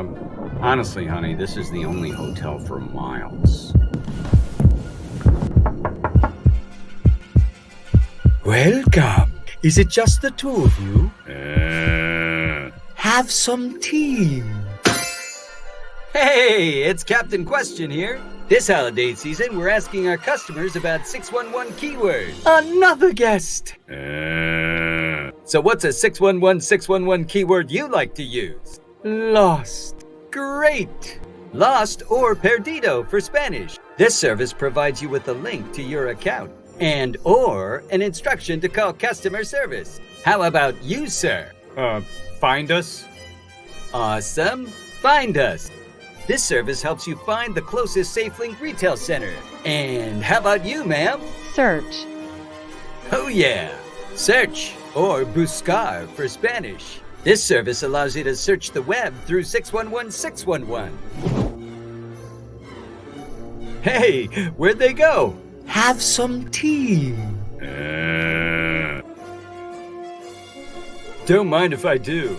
Um, honestly, honey, this is the only hotel for miles. Welcome. Is it just the two of you? Uh, Have some tea. Hey, it's Captain Question here. This holiday season, we're asking our customers about 611 keywords. Another guest. uh, So, what's a 611 611 keyword you like to use? Lost. Great! Lost or Perdido for Spanish. This service provides you with a link to your account and or an instruction to call customer service. How about you, sir? uh, find us? Awesome. Find us. This service helps you find the closest SafeLink retail center. And how about you, ma'am? Search. Oh yeah. Search or buscar for Spanish. This service allows you to search the web through 611 611. Hey, where'd they go? Have some tea. Uh, Don't mind if I do.